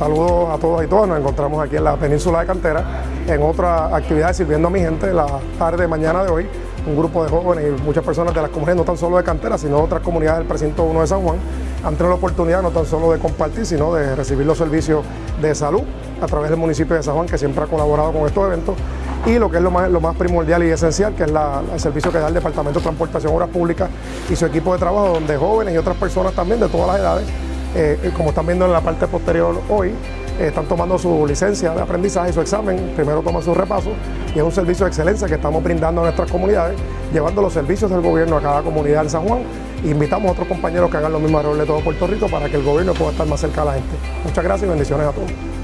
Saludos a todos y todas, nos encontramos aquí en la península de Cantera en otra actividad sirviendo a mi gente la tarde, mañana de hoy. Un grupo de jóvenes y muchas personas de las comunidades, no tan solo de Cantera, sino de otras comunidades del precinto 1 de San Juan, han tenido la oportunidad no tan solo de compartir, sino de recibir los servicios de salud a través del municipio de San Juan, que siempre ha colaborado con estos eventos, y lo que es lo más, primordial y esencial, que es el servicio que da el Departamento de Transportación Obras Públicas y su equipo de trabajo, donde jóvenes y otras personas también de todas las edades eh, como están viendo en la parte posterior hoy, eh, están tomando su licencia de aprendizaje su examen, primero toman su repaso y es un servicio de excelencia que estamos brindando a nuestras comunidades, llevando los servicios del gobierno a cada comunidad de San Juan. invitamos a otros compañeros que hagan lo mismo alrededor de todo Puerto Rico para que el gobierno pueda estar más cerca de la gente. Muchas gracias y bendiciones a todos.